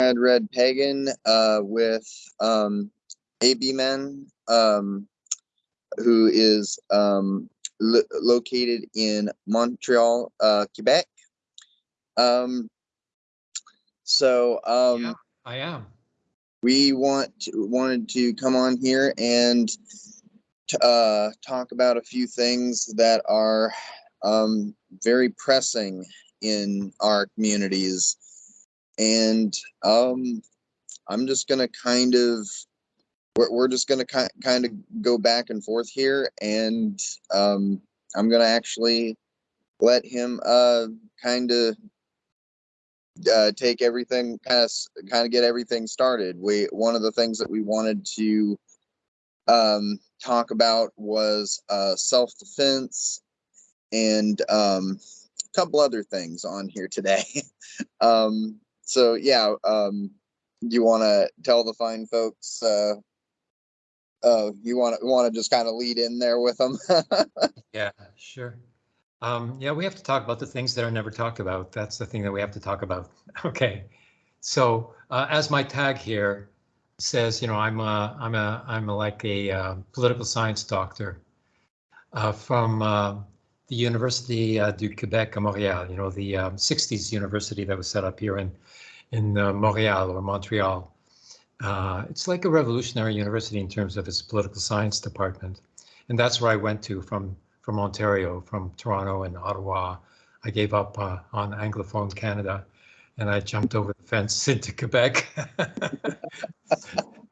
Red Red Pagan uh, with um, AB Men, um, who is um, lo- located in Montreal, uh, Quebec. Um, so um, Yeah, I am. we want to, wanted to come on here and t- uh, talk about a few things that are um, very pressing in our communities and um, i'm just gonna kind of we're, we're just gonna ki- kind of go back and forth here and um, i'm gonna actually let him uh, kind of uh, take everything kind of kind of get everything started. We one of the things that we wanted to um, talk about was uh, self defense and um, a couple other things on here today. um, so yeah, um, you want to tell the fine folks? Uh, uh, you want to want to just kind of lead in there with them? Yeah, sure. Um, yeah, we have to talk about the things that are never talked about. That's the thing that we have to talk about. Okay. So uh, as my tag here says, you know, I'm a, I'm a, I'm a, like a uh, political science doctor uh, from uh, the University uh, du Québec à Montréal, you know, the um, 60s university that was set up here in, in uh, Montreal or Montreal. Uh, it's like a revolutionary university in terms of its political science department. And that's where I went to from from Ontario, from Toronto and Ottawa. I gave up uh, on Anglophone Canada and I jumped over the fence into Quebec.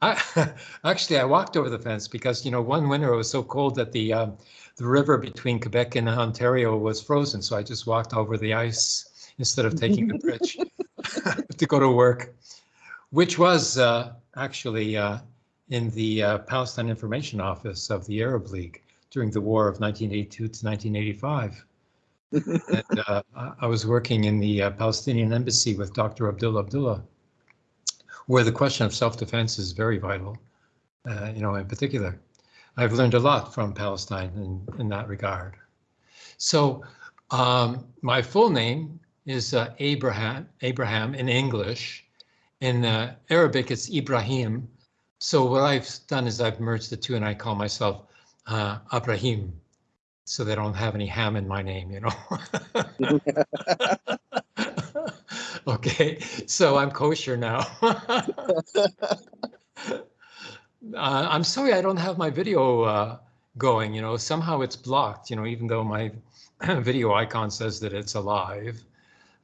I, actually, I walked over the fence because, you know, one winter it was so cold that the um, the river between Quebec and Ontario was frozen. So I just walked over the ice instead of taking the bridge to go to work, which was uh, actually uh, in the uh, Palestine Information Office of the Arab League during the war of 1982 to 1985. and uh, I- I was working in the uh, Palestinian embassy with Dr. Abdullah Abdullah, where the question of self-defense is very vital, uh, you know, in particular. I've learned a lot from Palestine in, in that regard. So um, my full name is uh, Abraham, Abraham in English. In uh, Arabic, it's Ibrahim. So what I've done is I've merged the two and I call myself uh, Abrahim, so they don't have any ham in my name, you know. okay, so I'm kosher now. uh, I'm sorry I don't have my video uh, going. You know, somehow it's blocked. You know, even though my video icon says that it's alive,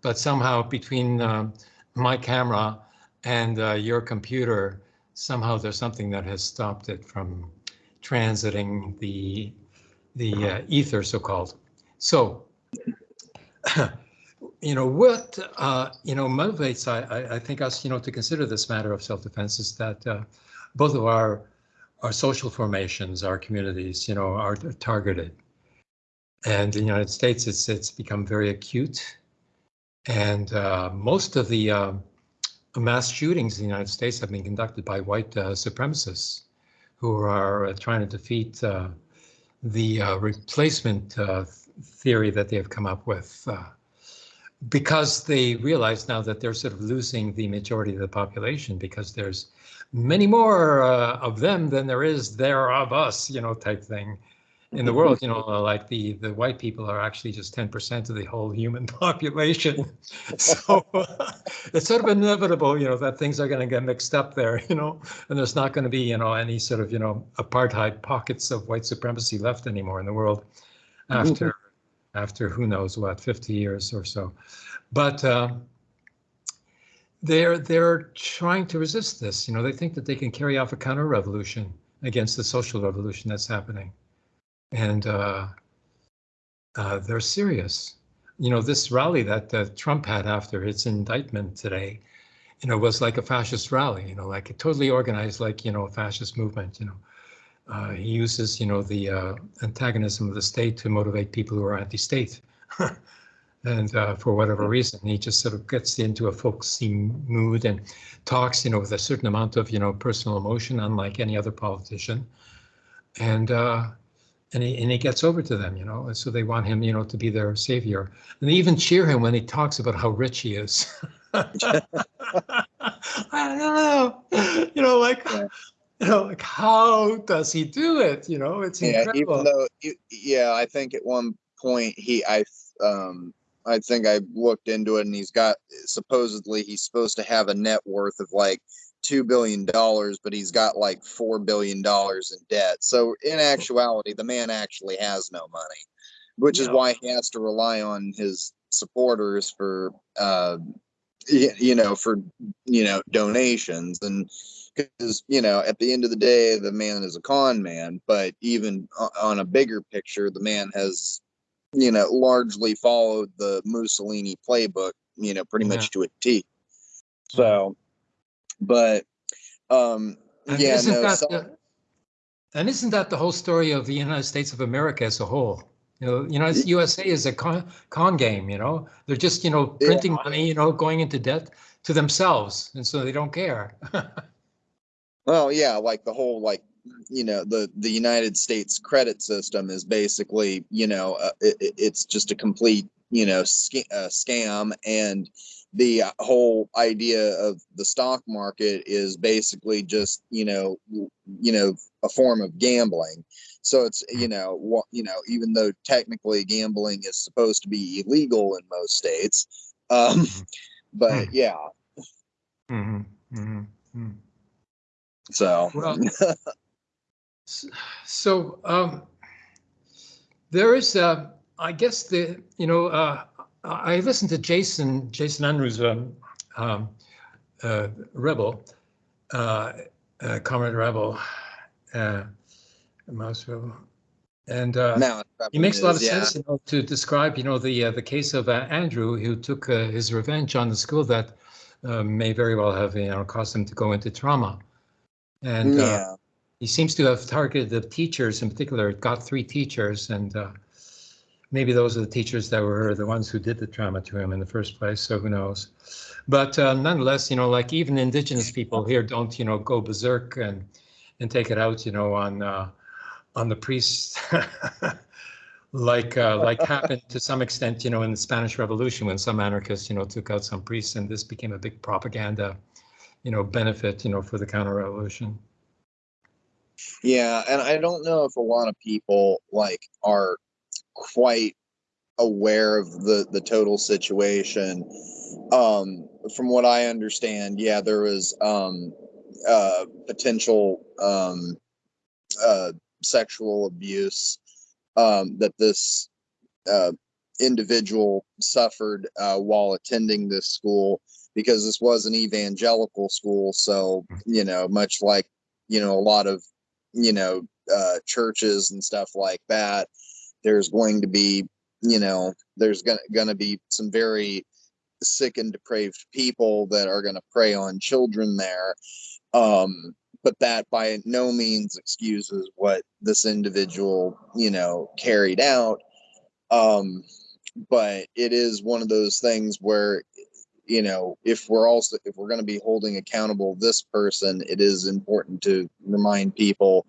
but somehow between um my camera and uh, your computer, somehow there's something that has stopped it from transiting the the uh, ether, so-called. So, you know, what uh, you know motivates I, I, think us, you know, to consider this matter of self-defense is that uh, both of our our social formations, our communities, you know, are targeted. And in the United States, it's it's become very acute, and uh, most of the uh, mass shootings in the United States have been conducted by white uh, supremacists who are uh, trying to defeat uh, the uh, replacement theory that they have come up with because they realize now that they're sort of losing the majority of the population because there's many more of them than there is there of us, you know, type thing in the world. You know, uh, like the the white people are actually just 10% of the whole human population. so it's sort of inevitable, you know, that things are going to get mixed up there, you know, and there's not going to be, you know, any sort of, you know, apartheid pockets of white supremacy left anymore in the world after after who knows what 50 years or so. But uh, they're they're trying to resist this. You know, they think that they can carry off a counter revolution against the social revolution that's happening, and uh, uh, they're serious. You know, this rally that uh, Trump had after his indictment today, you know, was like a fascist rally. You know, like a totally organized, like you know, a fascist movement. You know, uh, he uses you know the uh, antagonism of the state to motivate people who are anti-state. and uh, for whatever reason, he just sort of gets into a folksy mood and talks, you know, with a certain amount of, you know, personal emotion, unlike any other politician. And uh, and he, and he gets over to them, you know, and so they want him, you know, to be their savior. And they even cheer him when he talks about how rich he is. I don't know, you know, like, yeah. you know, like how does he do it? You know, it's yeah, incredible. Even though, yeah, I think at one point he, I, um, I think I looked into it, and he's got supposedly he's supposed to have a net worth of like two billion dollars, but he's got like four billion dollars in debt. So in actuality, the man actually has no money, which is why he has to rely on his supporters for, uh, you know, for you know donations. And because you know at the end of the day the man is a con man but even on a bigger picture the man has you know largely followed the mussolini playbook you know pretty much to a t. So but um And yeah isn't no that so- the, and isn't that the whole story of the United States of America as a whole? You know, United USA is a con, con game. You know, they're just you know Yeah. printing money. You know, going into debt to themselves, and so they don't care. Well, yeah, like the whole like you know the the United States credit system is basically you know uh, it, it- it's just a complete you know sca- uh, scam and the uh, whole idea of the stock market is basically just you know you know a form of gambling. So it's you know what you know even though technically gambling is supposed to be illegal in most states um but Hmm. yeah. Mhm, mhm, mhm. so. Well, So um, there is, uh, I guess the you know uh, I listened to Jason Jason Andrews, um, um, uh, Rebel, uh, uh, Comrade Rebel, uh, Mouse Rebel, and uh, he makes a lot of yeah. sense you know, to describe you know the uh, the case of uh, Andrew who took uh, his revenge on the school that uh, may very well have you know caused him to go into trauma, and. Uh, yeah he seems to have targeted the teachers in particular, got three teachers, and uh, maybe those are the teachers that were the ones who did the trauma to him in the first place. So who knows? But uh, nonetheless, you know, like even indigenous people here don't, you know, go berserk and and take it out, you know, on uh, on the priests, like uh, like happened to some extent, you know, in the Spanish Revolution when some anarchists, you know, took out some priests, and this became a big propaganda, you know, benefit, you know, for the counter-revolution. Yeah, and I don't know if a lot of people like are quite aware of the the total situation. Um, from what I understand, yeah, there was um, uh, potential um, uh, sexual abuse um, that this uh, individual suffered uh, while attending this school because this was an evangelical school. So you know, much like you know a lot of you know uh, churches and stuff like that, there's going to be you know there's gonna gonna be some very sick and depraved people that are gonna prey on children there. Um, but that by no means excuses what this individual you know carried out. Um, but it is one of those things where you know if we're also if we're going to be holding accountable this person it is important to remind people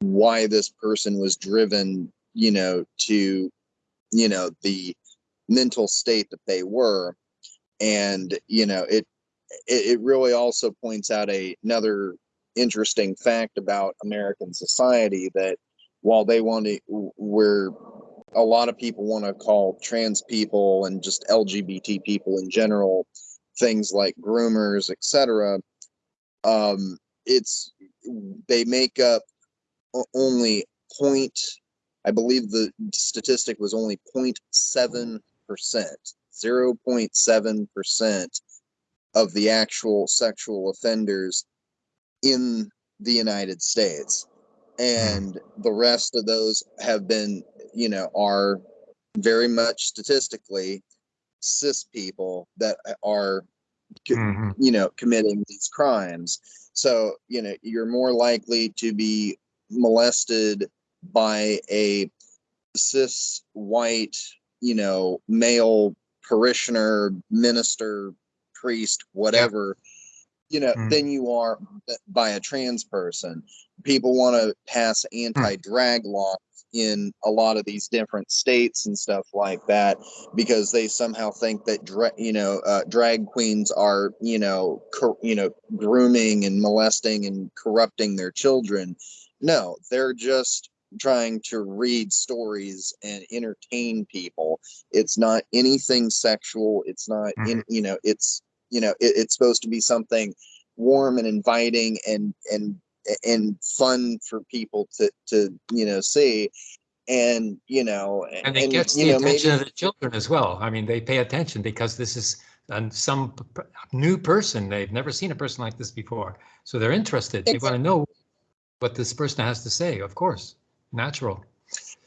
why this person was driven you know to you know the mental state that they were. And you know it it, it really also points out a, another interesting fact about american society that while they want to we're a lot of people want to call trans people and just lgbt people in general things like groomers etc um it's they make up only point i believe the statistic was only 0.7 percent 0.7 percent of the actual sexual offenders in the united states and the rest of those have been you know are very much statistically cis people that are Mhm. you know committing these crimes so you know you're more likely to be molested by a cis white you know male parishioner minister priest whatever you know Mm. than you are by a trans person. People want to pass anti-drag laws in a lot of these different states and stuff like that because they somehow think that dra- you know uh, drag queens are you know cor- you know grooming and molesting and corrupting their children. No they're just trying to read stories and entertain people it's not anything sexual it's not in you know it's you know it, it's supposed to be something warm and inviting and and and fun for people to to you know see and you know And it gets you the know attention maybe of the children as well. I mean, they pay attention because this is um, some new person. They've never seen a person like this before. So they're interested. They want to know what this person has to say, of course, natural.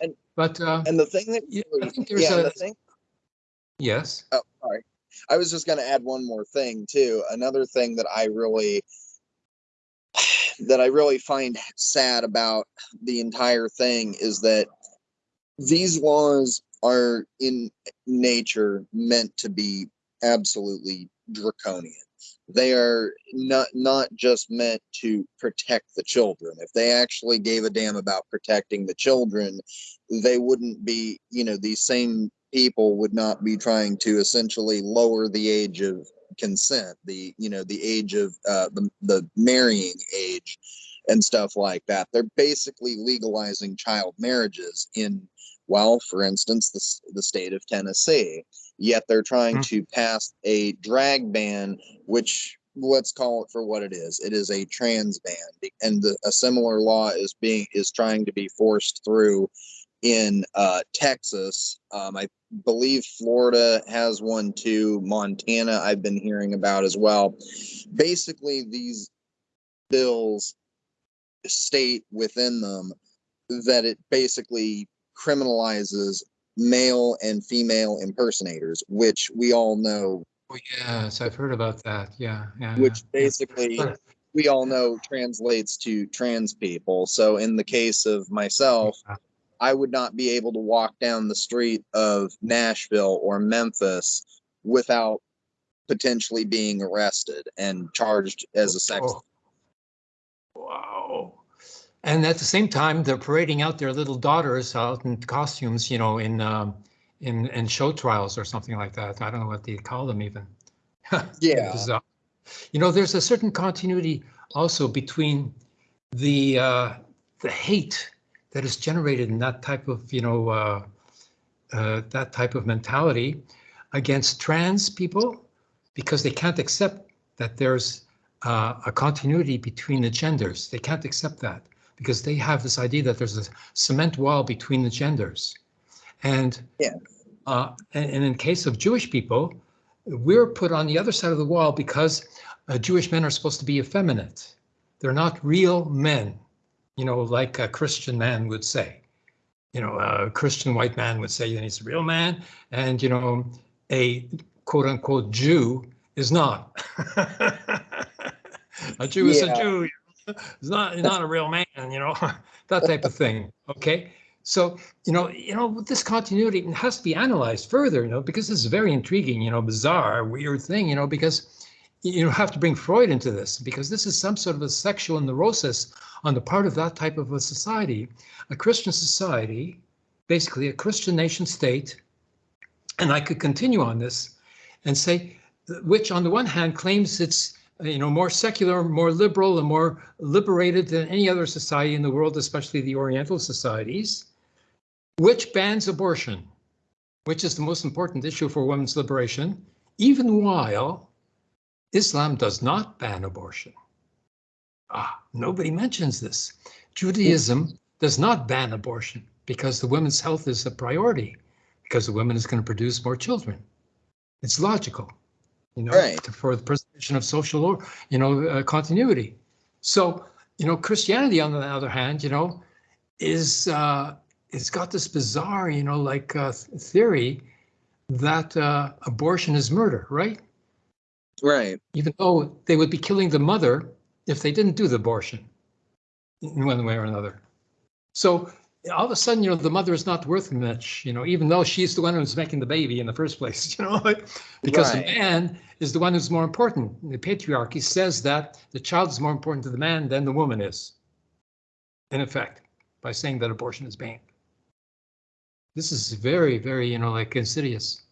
And- But, uh, and the thing that yeah, I think there's yeah a, the thing yes, oh sorry. I was just going to add one more thing too. Another thing that i really that i really find sad about the entire thing is that these laws are in nature meant to be absolutely draconian. They are not not just meant to protect the children. If they actually gave a damn about protecting the children they wouldn't be you know these same people would not be trying to essentially lower the age of consent the you know the age of uh, the, the marrying age and stuff like that. They're basically legalizing child marriages in well for instance the, the state of tennessee yet they're trying Hmm. to pass a drag ban which let's call it for what it is it is a trans ban and the, a similar law is being is trying to be forced through in uh, texas um, i believe florida has one too montana i've been hearing about as well basically these bills state within them that it basically criminalizes male and female impersonators which we all know Oh, yes, I've heard about that. Yeah, yeah. which yeah. basically we all know translates to trans people. So in the case of myself, Yeah. I would not be able to walk down the street of Nashville or Memphis without potentially being arrested and charged as a sex. Oh. And at the same time, they're parading out their little daughters out in costumes, you know, in um, in in show trials or something like that. I don't know what they call them even. Yeah. You know, there's a certain continuity also between the uh, the hate that is generated in that type of, you know, uh, uh, that type of mentality against trans people because they can't accept that there's uh, a continuity between the genders. They can't accept that because they have this idea that there's a cement wall between the genders. And Yeah. uh, and, and in case of Jewish people, we're put on the other side of the wall because uh, Jewish men are supposed to be effeminate. They're not real men, you know, like a Christian man would say. You know, a Christian white man would say that he's a real man, and you know, a quote unquote Jew is not. a Jew is a Yeah. Jew. He's not not a real man, you know, that type of thing. Okay. So, you know, you know, this continuity it has to be analyzed further, you know, because this is very intriguing, you know, bizarre, weird thing, you know, because you have to bring Freud into this because this is some sort of a sexual neurosis on the part of that type of a society, a Christian society, basically a Christian nation state. And I could continue on this and say, which on the one hand claims it's you know more secular, more liberal, and more liberated than any other society in the world, especially the Oriental societies, which bans abortion, which is the most important issue for women's liberation, even while Islam does not ban abortion. Ah, nobody mentions this. Judaism does not ban abortion because the women's health is a priority, because the woman is going to produce more children. It's logical, you know, Right. for the preservation of social, or you know, uh, continuity. So, you know, Christianity, on the other hand, you know, is uh, it's got this bizarre, you know, like uh, theory that uh, abortion is murder, right? Right. even though they would be killing the mother if they didn't do the abortion in one way or another. So all of a sudden, you know, the mother is not worth much, you know, even though she's the one who's making the baby in the first place, you know, because Right. the man is the one who's more important. The patriarchy says that the child is more important to the man than the woman is, in effect, by saying that abortion is banned. This is very, very, you know, like insidious.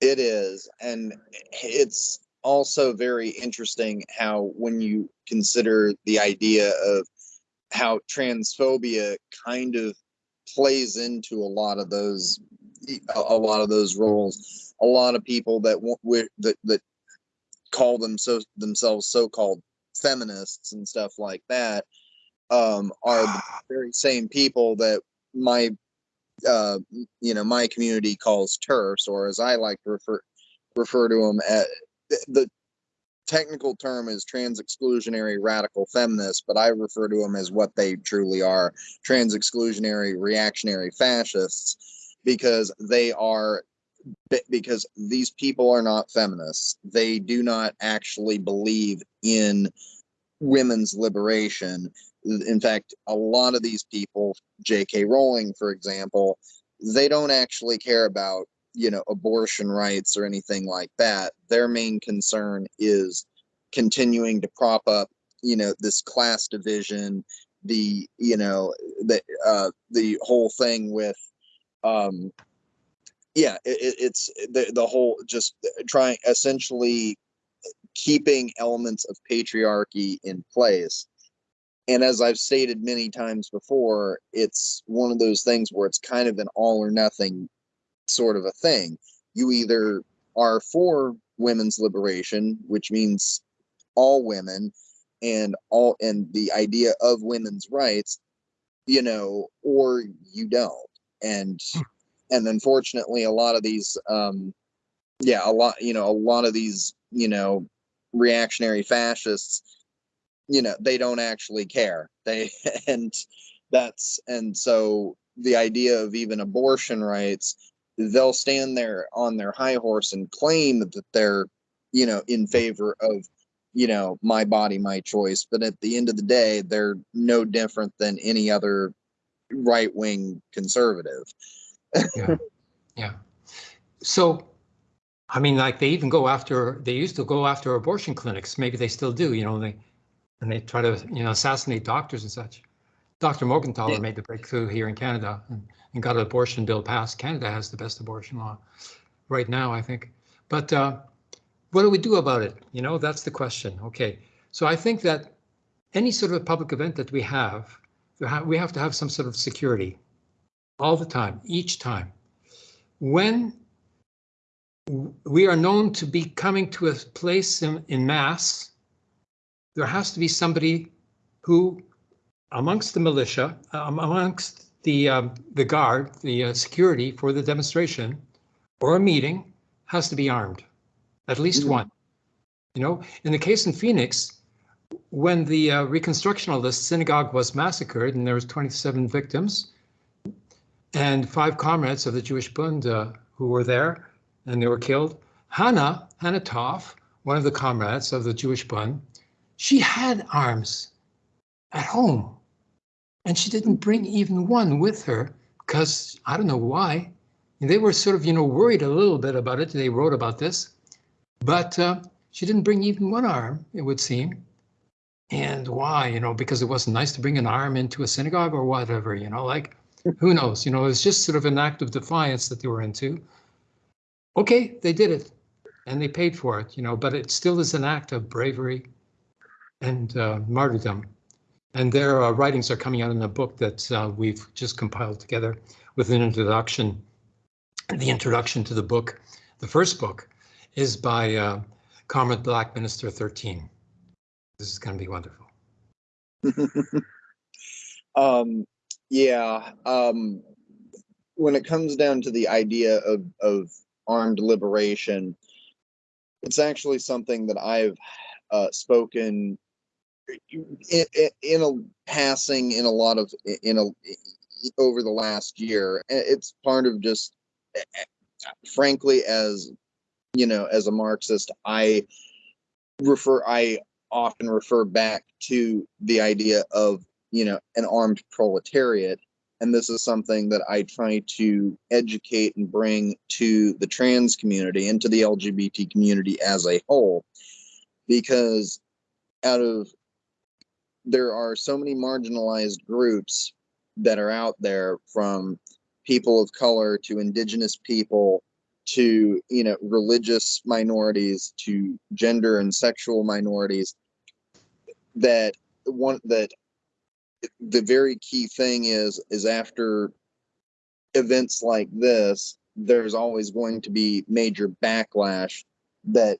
It is, and it's also very interesting how when you consider the idea of how transphobia kind of plays into a lot of those a, lot of those roles. A lot of people that that that call them so themselves so-called feminists and stuff like that um, are the very same people that my uh, you know my community calls turfs or as i like to refer refer to them at the technical term is trans exclusionary radical feminists but i refer to them as what they truly are trans exclusionary reactionary fascists because they are because these people are not feminists they do not actually believe in women's liberation in fact, a lot of these people, J.K. Rowling, for example, they don't actually care about, you know, abortion rights or anything like that. Their main concern is continuing to prop up, you know, this class division, the, you know, the uh, the whole thing with, um, yeah, it, it's the the whole just trying essentially keeping elements of patriarchy in place and as I've stated many times before, it's one of those things where it's kind of an all or nothing sort of a thing. You either are for women's liberation, which means all women and all and the idea of women's rights, you know, or you don't. And hmm. and unfortunately a lot of these um yeah, a lot, you know, a lot of these, you know, reactionary fascists you know they don't actually care they and that's and so the idea of even abortion rights they'll stand there on their high horse and claim that they're you know in favor of you know my body my choice. But at the end of the day they're no different than any other right wing conservative. Yeah. Yeah. So i mean like they even go after they used to go after abortion clinics. Maybe they still do you know they and they try to you know assassinate doctors and such. Dr. Morgentaler yeah. made the breakthrough here in Canada and, and, got an abortion bill passed. Canada has the best abortion law right now, I think. But uh, what do we do about it? You know, that's the question. Okay, so I think that any sort of a public event that we have, we have to have some sort of security all the time, each time. When we are known to be coming to a place in, in mass there has to be somebody who, amongst the militia, um, amongst the um, the guard, the uh, security for the demonstration or a meeting, has to be armed, at least mm -hmm. one. You know, in the case in Phoenix, when the uh, reconstruction of the synagogue was massacred and there was 27 victims and five comrades of the Jewish Bund uh, who were there and they were killed, Hannah, Hannah Toff, one of the comrades of the Jewish Bund, she had arms at home and she didn't bring even one with her because I don't know why. They were sort of, you know, worried a little bit about it. They wrote about this, but uh, she didn't bring even one arm, it would seem. And why, you know, because it wasn't nice to bring an arm into a synagogue or whatever, you know, like who knows, you know, it's just sort of an act of defiance that they were into. Okay, they did it and they paid for it, you know, but it still is an act of bravery and uh, martyrdom. And their uh, writings are coming out in a book that uh, we've just compiled together with an introduction. The introduction to the book, the first book, is by uh, Comrade Black Minister 13. This is going to be wonderful. um, yeah. Um, when it comes down to the idea of, of armed liberation, it's actually something that I've uh, spoken in, in a passing in a lot of in a over the last year it's part of just frankly as you know as a marxist i refer i often refer back to the idea of you know an armed proletariat and this is something that i try to educate and bring to the trans community and to the lgbt community as a whole because out of there are so many marginalized groups that are out there from people of color to indigenous people to you know religious minorities to gender and sexual minorities that one that the very key thing is is after events like this there's always going to be major backlash that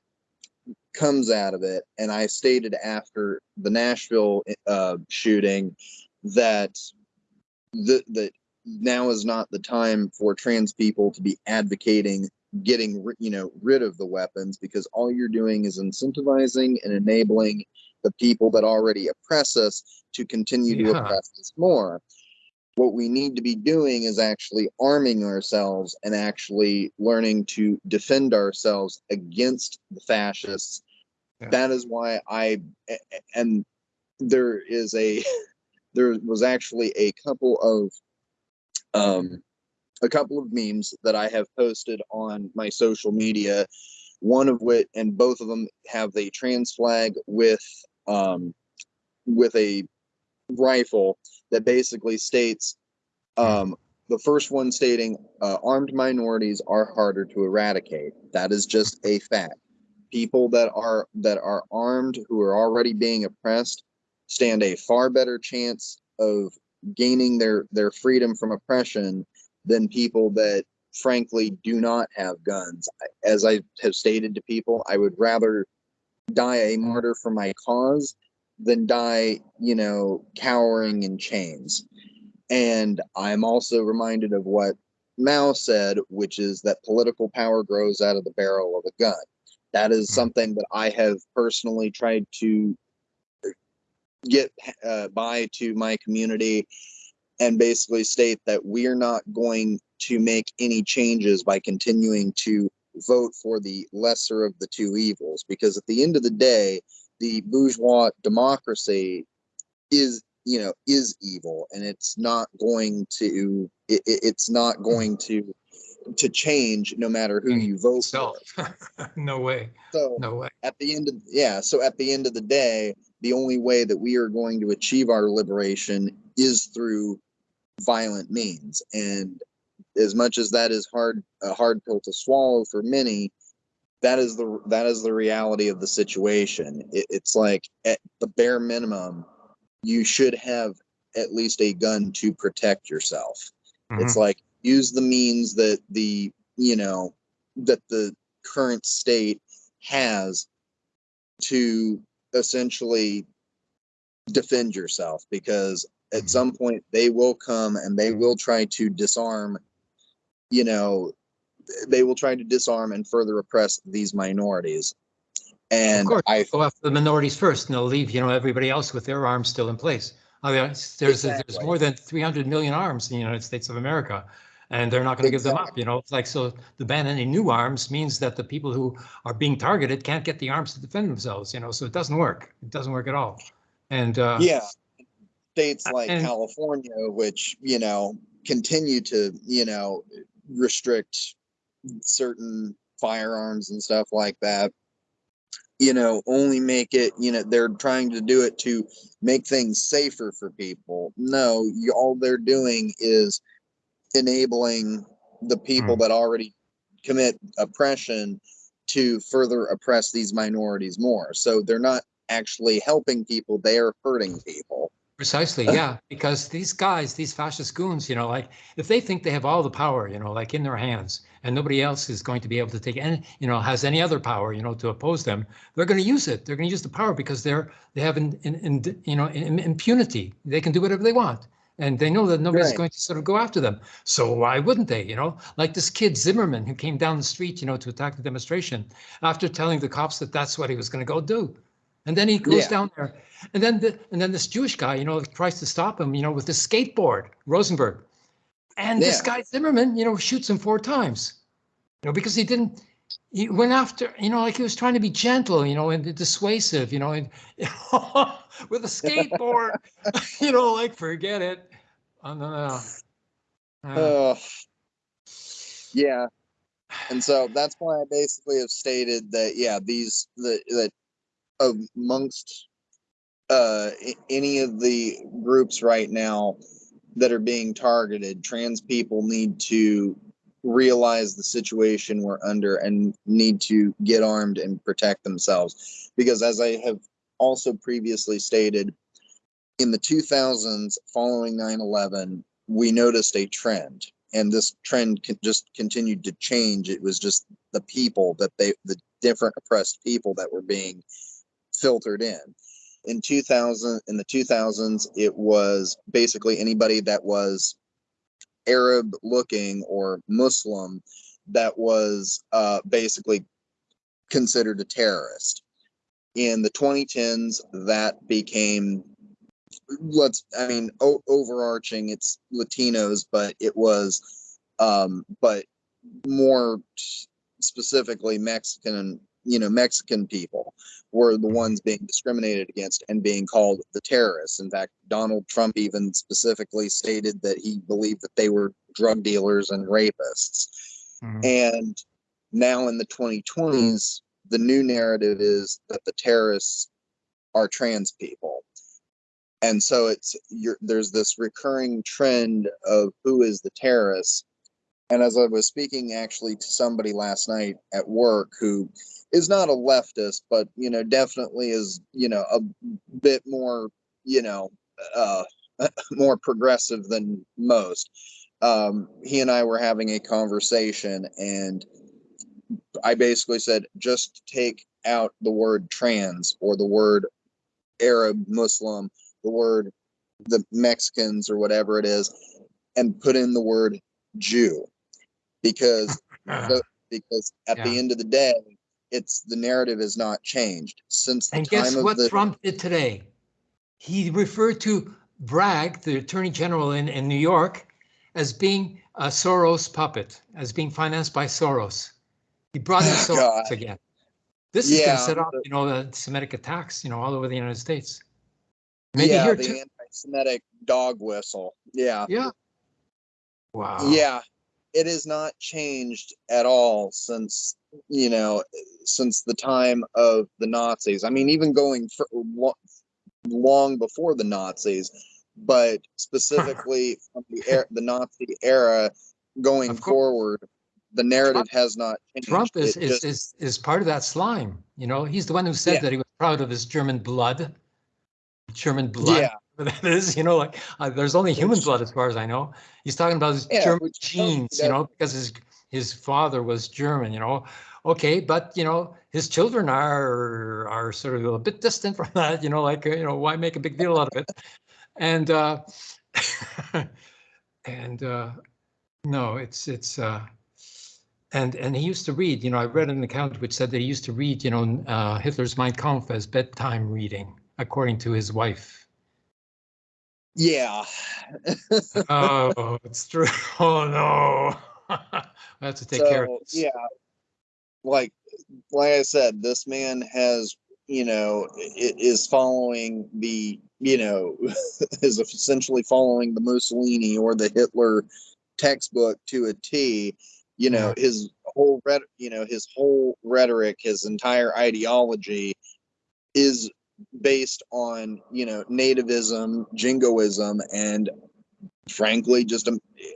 comes out of it and i stated after the nashville uh, shooting that the, that now is not the time for trans people to be advocating getting you know rid of the weapons because all you're doing is incentivizing and enabling the people that already oppress us to continue to oppress us more. What we need to be doing is actually arming ourselves and actually learning to defend ourselves against the fascists That is why I and there is a there was actually a couple of um a couple of memes that I have posted on my social media. One of which, and both of them have the trans flag with um, with a rifle that basically states um, the first one stating uh, armed minorities are harder to eradicate. That is just a fact. People that are that are armed who are already being oppressed stand a far better chance of gaining their their freedom from oppression than people that frankly do not have guns. As I have stated to people, I would rather die a martyr for my cause than die, you know, cowering in chains. And I'm also reminded of what Mao said, which is that political power grows out of the barrel of a gun. That is Hmm. something that I have personally tried to get uh, by to my community and basically state that we're not going to make any changes by continuing to vote for the lesser of the two evils because at the end of the day the bourgeois democracy is you know is evil and it's not going to it, it- it's not going to to change no matter who you vote for no way. so No way. at the end of yeah so at the end of the day the only way that we are going to achieve our liberation is through violent means and as much as that is hard a hard pill to swallow for many that is the that is the reality of the situation it, it's like at the bare minimum you should have at least a gun to protect yourself it's Mhm. like use the means that the you know that the current state has to essentially defend yourself because at Mhm. some point they will come and they will try to disarm you know they will try to disarm and further oppress these minorities and Of course, i go after the minorities first and they'll leave, you know, everybody else with their arms still in place. I mean, there's, there's more than 300 million arms in the United States of America. And they're not going to give them up, you know, it's like, so to ban on any new arms means that the people who are being targeted can't get the arms to defend themselves, you know, so it doesn't work. It doesn't work at all. And, uh, yeah. States like and- california which you know continue to you know restrict certain firearms and stuff like that you know only make it you know they're trying to do it to make things safer for people. No you, all they're doing is enabling the people Hmm. that already commit oppression to further oppress these minorities more so they're not actually helping people they are hurting people Precisely, yeah, because these guys, these fascist goons, you know, like if they think they have all the power, you know, like in their hands, and nobody else is going to be able to take any, you know, has any other power, you know, to oppose them, they're going to use it. They're going to use the power because they're they have in, in, in you know in, impunity. They can do whatever they want, and they know that nobody's Right. going to sort of go after them. So why wouldn't they? You know, like this kid Zimmerman who came down the street, you know, to attack the demonstration after telling the cops that that's what he was going to go do. And then he goes Yeah. down there, and then the, and then this Jewish guy, you know, tries to stop him, you know, with his skateboard, Rosenberg, and this guy Zimmerman, you know, shoots him four times, you know, because he didn't. He went after, you know, like he was trying to be gentle, you know, and dissuasive, you know, and with a skateboard, you know, like forget it. Oh, no, no. no. Uh, Ugh. yeah and so that's why i basically have stated that yeah these the that amongst uh any of the groups right now that are being targeted. Trans people need to realize the situation we're under and need to get armed and protect themselves. Because as I have also previously stated, in the 2000s following 9-11, we noticed a trend and this trend just continued to change. It was just the people that they, the different oppressed people that were being filtered in. In 2000, in the 2000s, it was basically anybody that was Arab looking or Muslim that was uh, basically considered a terrorist. In the 2010s, that became let's I mean overarching it's Latinos, but it was um but more specifically Mexican and you know Mexican people were the ones being discriminated against and being called the terrorists. In fact, Donald Trump even specifically stated that he believed that they were drug dealers and rapists. Mhm. And now in the 2020s, the new narrative is that the terrorists are trans people. And so it's you're, there's this recurring trend of who is the terrorist. And as I was speaking actually to somebody last night at work who is not a leftist, but you know, definitely is, you know, a bit more, you know, uh, more progressive than most. Um, he and I were having a conversation and I basically said, just take out the word trans or the word Arab, Muslim, the word the Mexicans or whatever it is, and put in the word Jew. Because the, because at the end of the day, it's the narrative has not changed since the And time guess of what the Trump did today? He referred to Bragg, the attorney general in, in New York, as being a Soros puppet, as being financed by Soros. He brought in Soros God. again. This is going to set off, you know, the Semitic attacks, you know, all over the United States. Maybe yeah, here the too. anti-Semitic dog whistle. Yeah, Yeah. Wow. yeah, it has not changed at all since you know since the time of the Nazis. I mean, even going for, long before the Nazis, but specifically from the er- the Nazi era going forward, the narrative Trump- has not changed. Trump is, is, just- is, is part of that slime. You know, he's the one who said Yeah. that he was proud of his German blood. German blood. yeah, that is, you know, like uh, there's only human blood as far as I know. He's talking about his Yeah, German which tells you genes, you know, because his his father was German, you know. Okay, but you know, his children are are sort of a bit distant from that, you know, like you know, why make a big deal out of it? And uh and uh no, it's it's uh and and he used to read, you know, I read an account which said that he used to read, you know, uh, Hitler's Mein Kampf as bedtime reading, according to his wife. yeah. oh, it's true. Oh no. I have to take care of So, this. Yeah, like like I said, this man has you know is following the you know is essentially following the Mussolini or the Hitler textbook to a T. You know his whole you know his whole rhetoric, his entire ideology is based on you know nativism, jingoism, and frankly just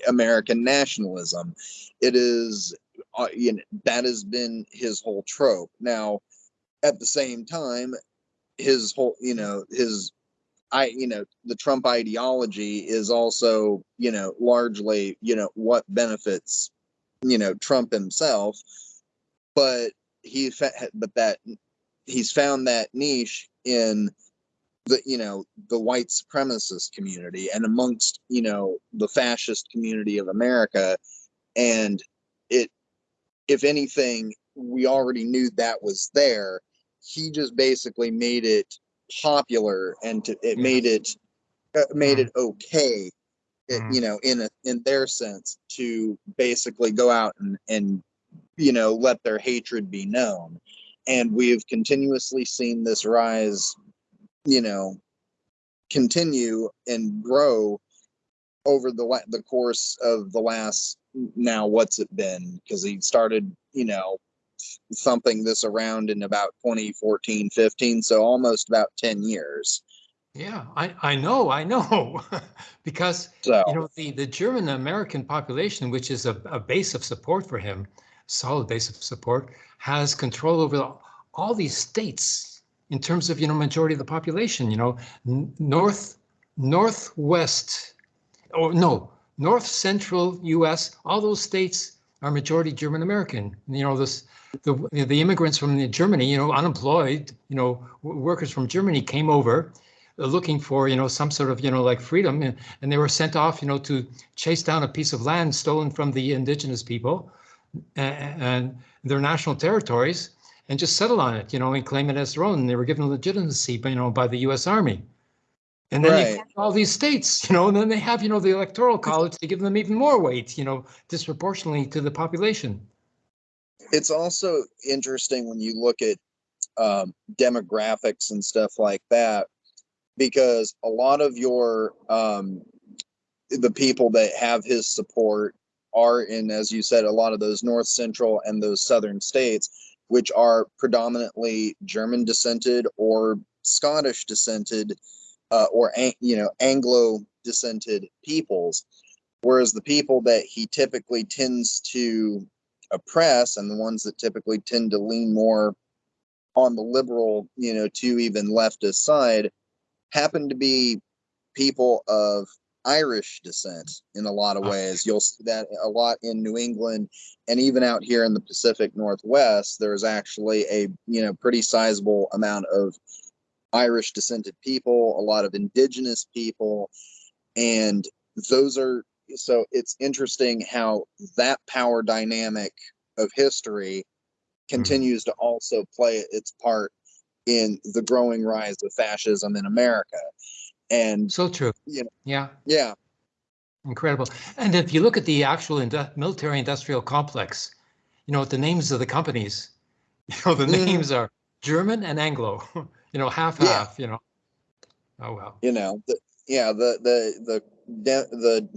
American nationalism. It is uh, you know that has been his whole trope. Now, at the same time, his whole you know his I you know the Trump ideology is also you know largely you know what benefits you know Trump himself, but he but that he's found that niche in the you know the white supremacist community and amongst you know the fascist community of America and it if anything we already knew that was there he just basically made it popular and to, it Yeah. made it uh, made it okay it- Mhm. you know in a in their sense to basically go out and and you know let their hatred be known and we've continuously seen this rise you know continue and grow over the la- the course of the last now what's it been because he started you know thumping this around in about 2014 15 so almost about 10 years Yeah, I, I know, I know. Because, So, you know, the, the German American population, which is a, a base of support for him, solid base of support, has control over all these states in terms of, you know, majority of the population, you know, north, northwest, or no, north central US, all those states are majority German American. You know, this, the, the immigrants from the Germany, you know, unemployed, you know, workers from Germany came over uh, looking for, you know, some sort of, you know, like freedom, and, they were sent off, you know, to chase down a piece of land stolen from the indigenous people and their national territories and just settle on it, you know, and claim it as their own. And they were given legitimacy, you know, by the U.S. Army. And then they Right. formed all these states, you know, and then they have, you know, the electoral college to give them even more weight, you know, disproportionately to the population. it's also interesting when you look at um, demographics and stuff like that, because a lot of your um, the people that have his support are in, as you said, a lot of those north central and those southern states, which are predominantly German descended or Scottish descended, uh, or you know Anglo descended peoples. Whereas the people that he typically tends to oppress and the ones that typically tend to lean more on the liberal, you know, to even leftist side happen to be people of Irish descent in a lot of Ah. ways. You'll see that a lot in New England and even out here in the Pacific Northwest, there's actually a, you know, pretty sizable amount of Irish descended people, a lot of indigenous people, and those are so it's interesting how that power dynamic of history continues to also play its part in the growing rise of fascism in America. And So true. You know. Yeah. yeah, Incredible. And if you look at the actual indu- military industrial complex, you know, the names of the companies, you know, the Mhm. names are German and Anglo, you know, half Yeah. half, you know. Oh, well. you know, the, yeah, the the the the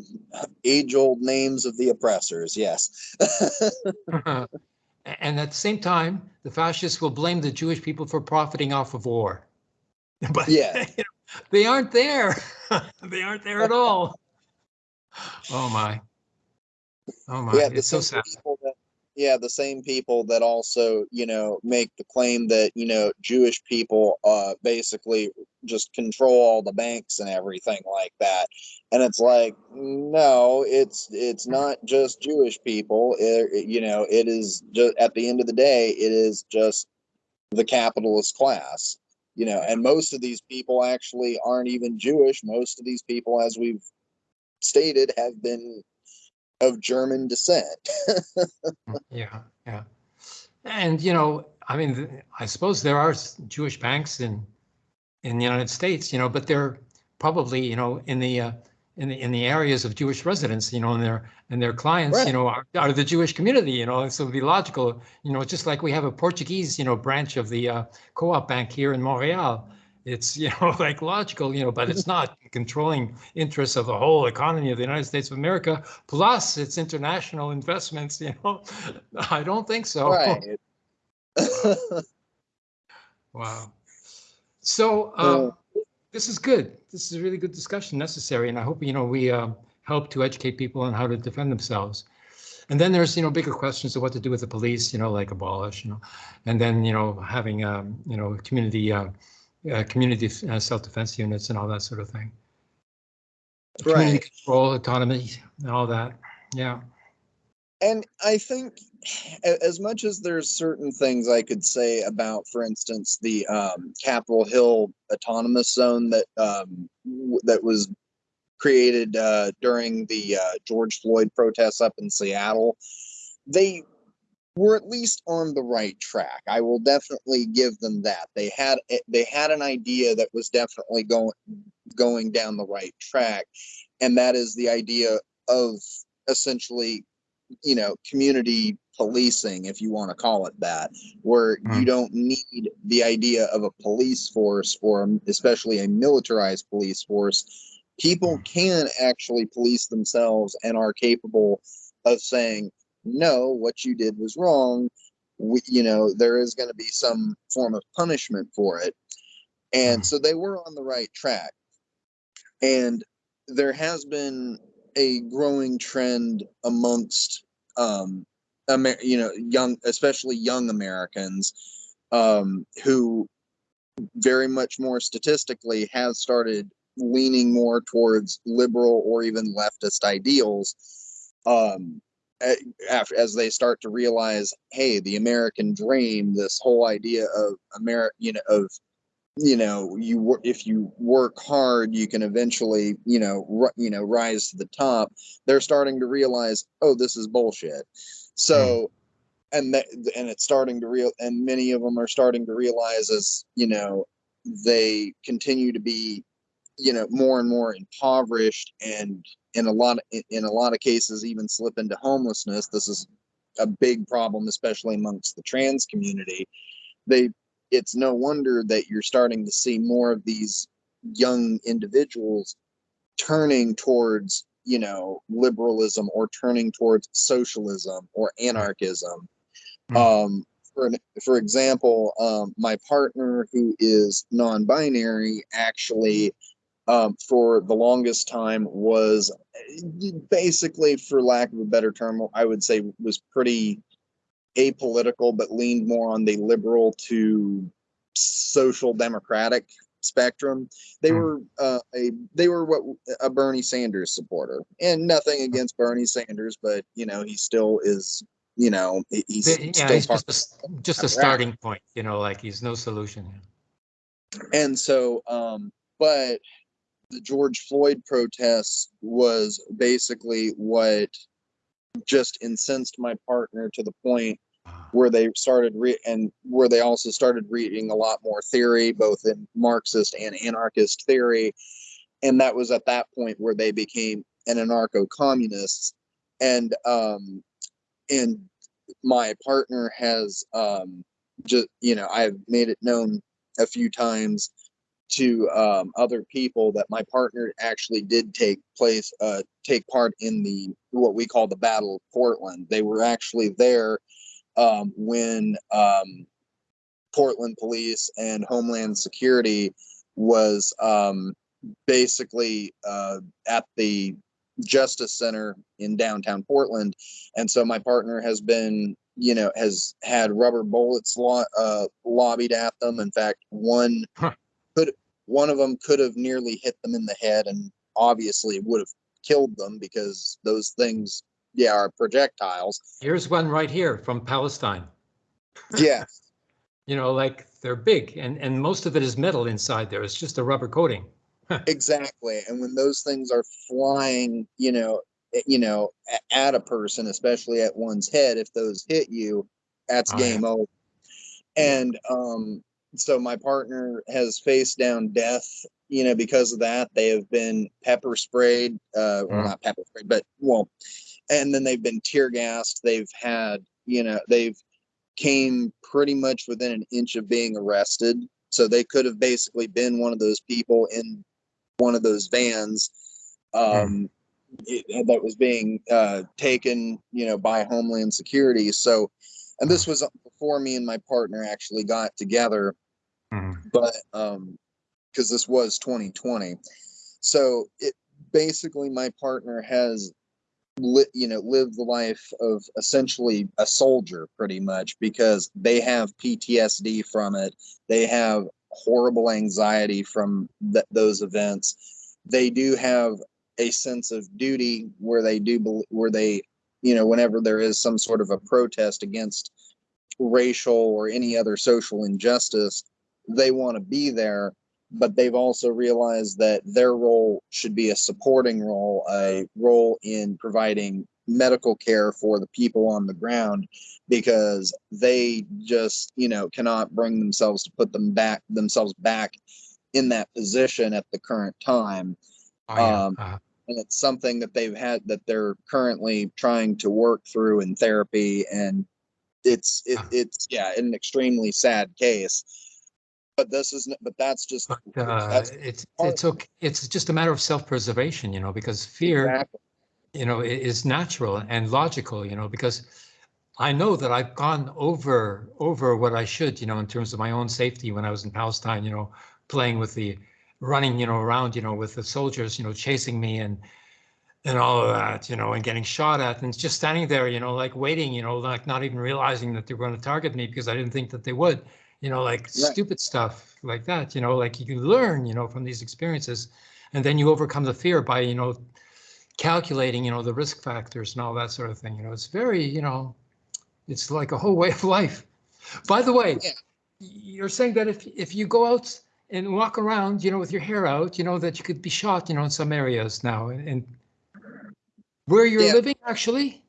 age old names of the oppressors. Yes. and at the same time, the fascists will blame the Jewish people for profiting off of war. But Yeah. you know, they aren't there. they aren't there at all. Oh my. Oh my. yeah, the it's so same sad. people that yeah, the same people that also, you know, make the claim that, you know, Jewish people uh basically just control all the banks and everything like that. And it's like, no, it's it's not just Jewish people. It, it- you know, it is just at the end of the day, it is just the capitalist class. You know, and most of these people actually aren't even Jewish. Most of these people, as we've stated, have been of German descent. Yeah, yeah. And you know, I mean, I suppose there are Jewish banks in in the United States, you know, but they're probably, you know, in the uh, in the in the areas of Jewish residents, you know, and their and their clients, Right. you know, are, are the Jewish community, you know, so it'd be logical, you know, just like we have a Portuguese, you know, branch of the uh, co-op bank here in Montreal. It's you know like logical, you know, but it's not controlling interests of the whole economy of the United States of America. Plus, its international investments. You know, I don't think so. Right. Wow. So um, this is good. This is a really good discussion, necessary, and I hope you know we um, help to educate people on how to defend themselves. And then there's you know bigger questions of what to do with the police, you know, like abolish, you know, and then you know having um, you know community uh, uh, community uh, self-defense units and all that sort of thing. Community Right. control, autonomy, and all that. Yeah. And I think as much as there's certain things I could say about, for instance, the um, Capitol Hill Autonomous Zone that um, that was created uh, during the uh, George Floyd protests up in Seattle, they were at least on the right track. I will definitely give them that. They had they had an idea that was definitely going going down the right track, and that is the idea of essentially you know community policing if you want to call it that where you Mm. don't need the idea of a police force or especially a militarized police force people Mm. can actually police themselves and are capable of saying no what you did was wrong we, you know there is going to be some form of punishment for it And Mhm. so they were on the right track. And there has been a growing trend amongst, um, Amer- you know, young, especially young Americans, um, who very much more statistically has started leaning more towards liberal or even leftist ideals um after as they start to realize hey the american dream this whole idea of america you know of you know you if you work hard you can eventually you know you know rise to the top. They're starting to realize oh this is bullshit. So hmm. and that and it's starting to real and many of them are starting to realize as you know they continue to be you know more and more impoverished and in a lot of, in a lot of cases even slip into homelessness. This is a big problem especially amongst the trans community. They it's no wonder that you're starting to see more of these young individuals turning towards you know liberalism or turning towards socialism or anarchism Mm. um for for example um my partner who is non-binary actually um for the longest time was basically for lack of a better term i would say was pretty apolitical but leaned more on the liberal to social democratic spectrum they Hmm. were uh, a they were what a bernie sanders supporter and nothing against bernie sanders but you know he still is you know he's Yeah, still he's just a, just a starting point, you know, like he's no solution. and so um but the george floyd protests was basically what just incensed my partner to the point where they started re- and where they also started reading a lot more theory both in marxist and anarchist theory. And that was at that point where they became an anarcho-communists and um and my partner has um just you know i've made it known a few times to um, other people that my partner actually did take place uh, take part in the what we call the battle of portland. They were actually there um, when um, portland police and homeland security was um, basically uh, at the justice center in downtown portland. And so my partner has been you know has had rubber bullets lo- uh, lobbied at them. In fact one Huh. could one of them could have nearly hit them in the head and obviously would have killed them because those things yeah are projectiles Here's one right here from Palestine. yeah You know, like they're big and, and most of it is metal inside there. It's just a rubber coating. exactly and when those things are flying you know eh, you know at a person especially at one's head if those hit you that's Oh, yeah. game over and um so my partner has faced down death you know because of that. They have been pepper sprayed uh well Mm. not pepper sprayed but well and then they've been tear gassed. They've had you know they've came pretty much within an inch of being arrested. So they could have basically been one of those people in one of those vans um it- that was being uh taken you know by homeland security. So and this was before me and my partner actually got together. But um because this was 2020 so it basically my partner has lit you know lived the life of essentially a soldier pretty much because they have ptsd from it. They have horrible anxiety from th- those events. They do have a sense of duty where they do where they you know whenever there is some sort of a protest against racial or any other social injustice they want to be there but they've also realized that their role should be a supporting role a role in providing medical care for the people on the ground because they just you know cannot bring themselves to put them back themselves back in that position at the current time Oh, yeah. Um, Uh, and it's something that they've had that they're currently trying to work through in therapy and it's it, it's yeah an extremely sad case but this isn't. but that's just but uh, that's it's it's okay. It's just a matter of self-preservation, you know, because fear, exactly you know, is natural and logical, you know, because I know that I've gone over over what I should, you know, in terms of my own safety when I was in Palestine, you know, playing with the running, you know, around, you know, with the soldiers, you know, chasing me and and all of that, you know, and getting shot at and just standing there, you know, like waiting, you know, like not even realizing that they were going to target me because I didn't think that they would, you know, like stupid stuff like that, you know, like you learn, you know, from these experiences and then you overcome the fear by, you know, calculating, you know, the risk factors and all that sort of thing. You know, it's very, you know, it's like a whole way of life. By the way, Yeah. you're saying that if if you go out and walk around, you know, with your hair out, you know, that you could be shot, you know, in some areas now. And, and where you're Yeah. living, actually,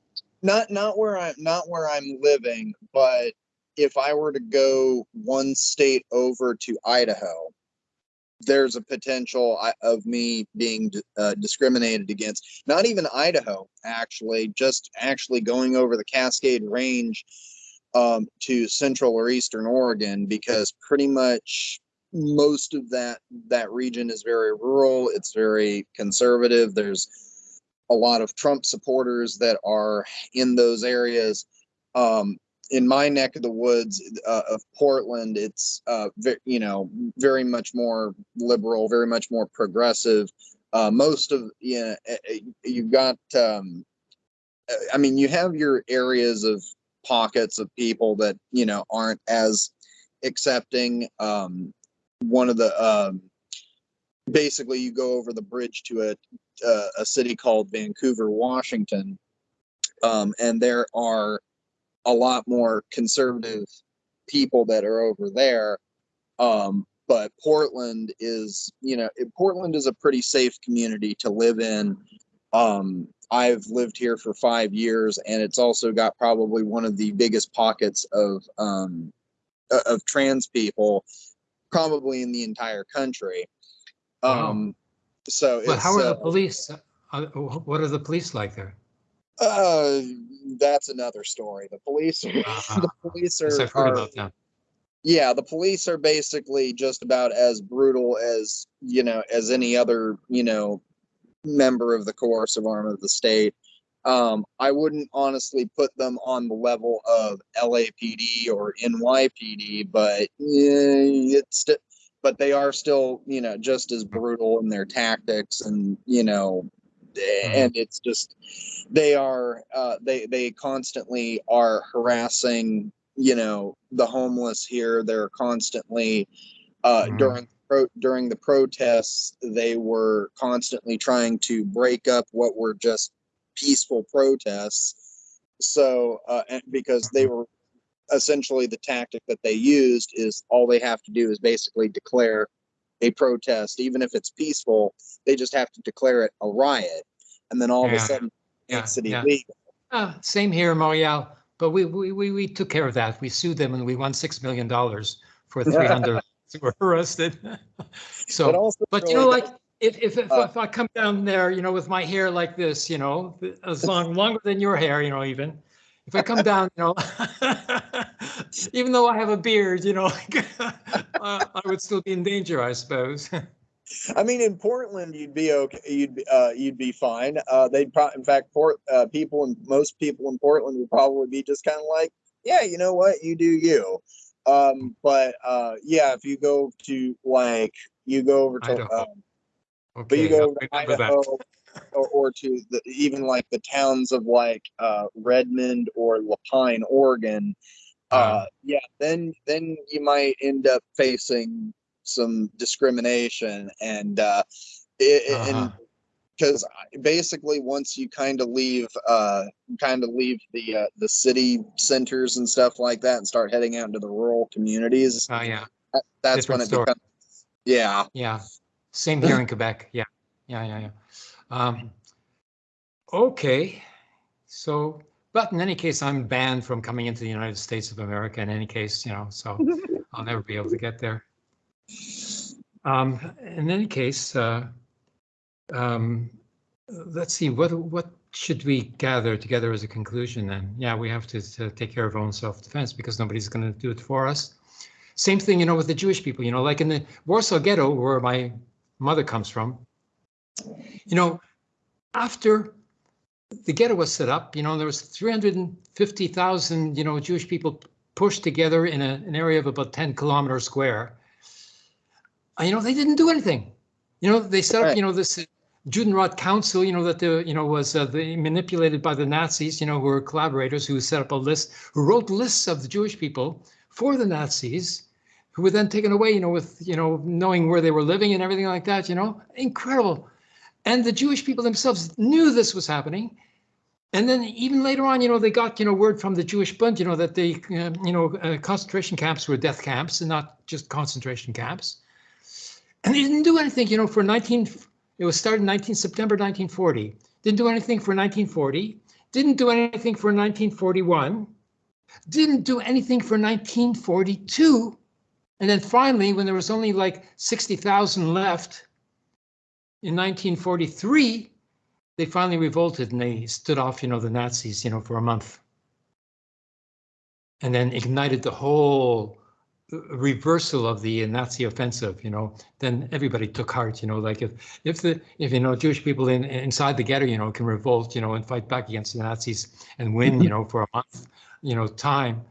Not not where I'm not where I'm living, but if I were to go one state over to Idaho, there's a potential of me being uh, discriminated against. Not even Idaho, actually, just actually going over the Cascade Range um, to central or eastern Oregon, because pretty much most of that that region is very rural. It's very conservative. There's a lot of Trump supporters that are in those areas. Um, in my neck of the woods uh, of Portland, it's uh, you know very much more liberal, very much more progressive. Uh, most of you know, eh, eh, you've got. Um, eh, I mean, you have your areas of pockets of people that you know aren't as accepting. Um, one of the um, basically you go over the bridge to a uh, a city called Vancouver, Washington, um, and there are a lot more conservative people that are over there. Um, but Portland is, you know, Portland is a pretty safe community to live in. Um, I've lived here for five years, and it's also got probably one of the biggest pockets of um, of trans people, probably in the entire country. Wow. Um, so but it's, how are uh, the police? Uh, what are the police like there? Uh, that's another story. The police are, Uh, the police are, I've heard are- about that. yeah, the police are basically just about as brutal as, you know, as any other, you know, member of the coercive arm of the state. Um, I wouldn't honestly put them on the level of LAPD or NYPD, but yeah, it's st- but they are still, you know, just as brutal in their tactics and, you know, and it's just they are uh they they constantly are harassing you know the homeless here. They're constantly uh Mhm. during pro- during the protests they were constantly trying to break up what were just peaceful protests. So uh and because they were essentially the tactic that they used is all they have to do is basically declare a protest even if it's peaceful they just have to declare it a riot and then all of a sudden Yeah, makes it yeah. illegal Uh, same here, Montreal. But we, we, we, we took care of that. We sued them and we won $6 million for 300 who were arrested. but So, also but you know, like, if, if, if, Uh, if I come down there, you know, with my hair like this, you know, as long, longer than your hair, you know, even, if I come down, you know, even though I have a beard, you know, uh, I would still be in danger, I suppose. I mean, in Portland, you'd be okay. You'd be, uh, you'd be fine. Uh, they'd probably, in fact, port uh, people and most people in Portland would probably be just kind of like, yeah, you know what, you do you. Um, but uh, yeah, if you go to like, you go over to, Idaho. uh, but you go over to. Idaho or, or to the, even like the towns of like uh, Redmond or La Pine, Oregon. Uh, Um, yeah, then then you might end up facing some discrimination and uh, it, and Uh-huh. because basically once you kind of leave uh kind of leave the uh, the city centers and stuff like that and start heading out into the rural communities Oh, yeah. that- that's when different it story. becomes yeah Yeah, same here in Quebec. Yeah, yeah, yeah, yeah. Um, okay, so, but in any case, I'm banned from coming into the United States of America in any case, you know, so I'll never be able to get there. Um, in any case, uh, um, let's see, what, what should we gather together as a conclusion then? Yeah, we have to, to take care of our own self-defense because nobody's going to do it for us. Same thing, you know, with the Jewish people, you know, like in the Warsaw Ghetto, where my mother comes from, you know, after the ghetto was set up, you know, there was 350,000, you know, Jewish people pushed together in a, an area of about 10 kilometers square. uh, you know, they didn't do anything. You know, they set up, Right. you know, this uh, Judenrat Council, you know, that the, you know, was uh, the, manipulated by the Nazis, you know, who were collaborators who set up a list, who wrote lists of the Jewish people for the Nazis, who were then taken away, you know, with, you know, knowing where they were living and everything like that, you know, incredible. And the Jewish people themselves knew this was happening. And then even later on, you know, they got, you know, word from the Jewish Bund, you know, that the, uh, you know, uh, concentration camps were death camps and not just concentration camps. And they didn't do anything, you know, for 19, it was started in 19 September 1940. Didn't do anything for 1940. Didn't do anything for 1941. Didn't do anything for 1942. And then finally, when there was only like 60,000 left in 1943, they finally revolted and they stood off, you know, the Nazis, you know, for a month. And then ignited the whole uh, reversal of the Nazi offensive, you know, then everybody took heart, you know, like if if the if you know Jewish people in inside the ghetto, you know, can revolt, you know, and fight back against the Nazis and win, you know, for a month, you know, time,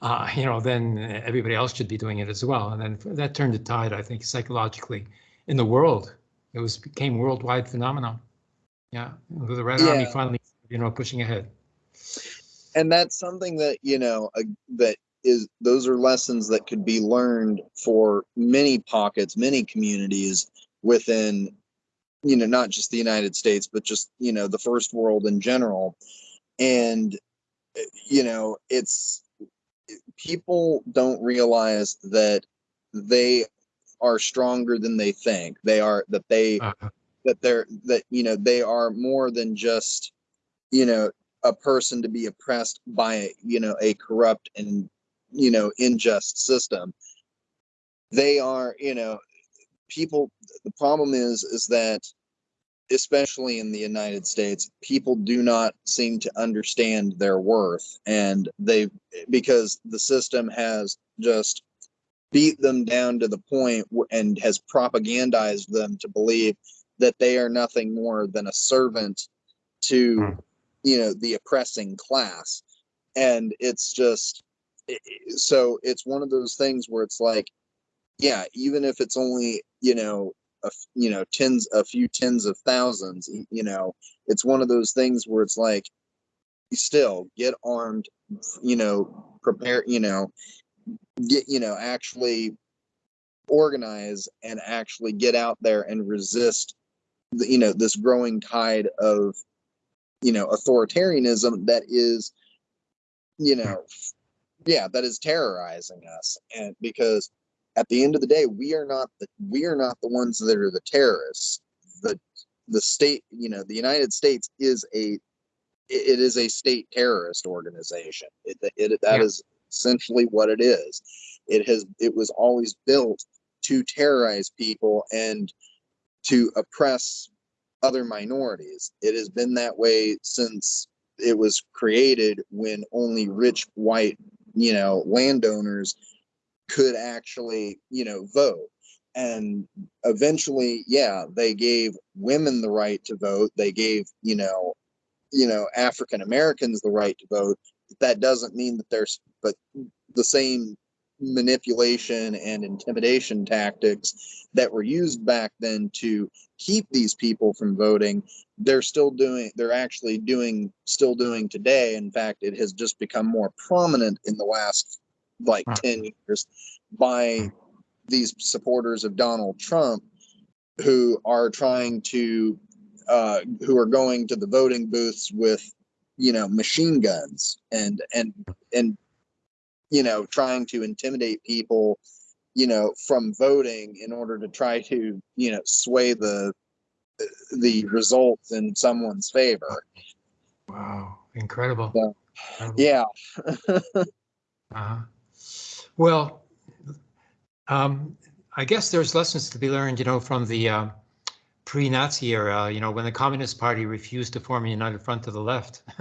uh, you know, then everybody else should be doing it as well. And then that turned the tide, I think, psychologically in the world. It was became worldwide phenomenon. Yeah, the Red Army finally, you know, pushing ahead. and that's something that you know uh, that is those are lessons that could be learned for many pockets many communities within you know not just the united states but just you know the first world in general and uh, you know it's people don't realize that they are stronger than they think. They are that they Uh, that they're that you know they are more than just you know a person to be oppressed by you know a corrupt and you know unjust system. They are you know people the problem is is that especially in the united states people do not seem to understand their worth and they because the system has just beat them down to the and has propagandized them to believe that they are nothing more than a servant to Hmm. you know the oppressing class and it's just so it's one of those things where it's like yeah even if it's only you know a you know tens a few tens of thousands you know it's one of those things where it's like still get armed you know prepare you know get you know actually organize and actually get out there and resist the, you know this growing tide of you know authoritarianism that is you know yeah that is terrorizing us. And because at the end of the day we are not the we are not the ones that are the terrorists. The the state you know the united states is a it- is a state terrorist organization. It, it that Yeah. is essentially what it is it has it was always built to terrorize people and to oppress other minorities. It has been that way since it was created when only rich white, you know, landowners could actually, you know, vote. And eventually, yeah, they gave women the right to vote. They gave, you know, you know, African Americans the right to vote. That doesn't mean that there's but the same manipulation and intimidation tactics that were used back then to keep these people from voting they're still doing they're actually doing still doing today in fact it has just become more prominent in the last like Huh. 10 years by these supporters of Donald Trump who are trying to uh who are going to the voting booths with you know machine guns and and and you know trying to intimidate people you know from voting in order to try to you know sway the the results in someone's favor Wow, incredible. Yeah. Incredible. yeah Uh-huh. Well, um, I guess there's lessons to be learned, you know, from the uh, pre-Nazi era, you know, when the Communist Party refused to form a united front to the left.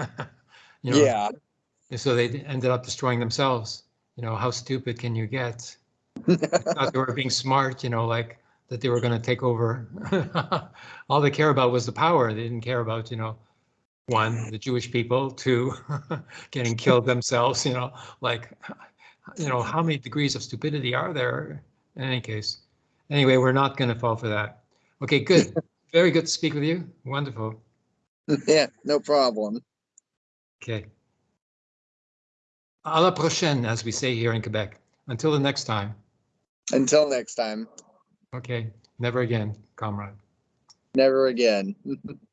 you know, yeah and So they ended up destroying themselves. You know, how stupid can you get? Thought they were being smart, you know, like that they were going to take over. All they care about was the power. They didn't care about, you know, one, the Jewish people, two, getting killed themselves, you know, like, you know, how many degrees of stupidity are there in any case? Anyway, we're not going to fall for that. Okay, good. Very good to speak with you. Wonderful. Yeah, no problem. Okay. À la prochaine, as we say here in Quebec. Until the next time. Until next time, Okay, never again, comrade. never again.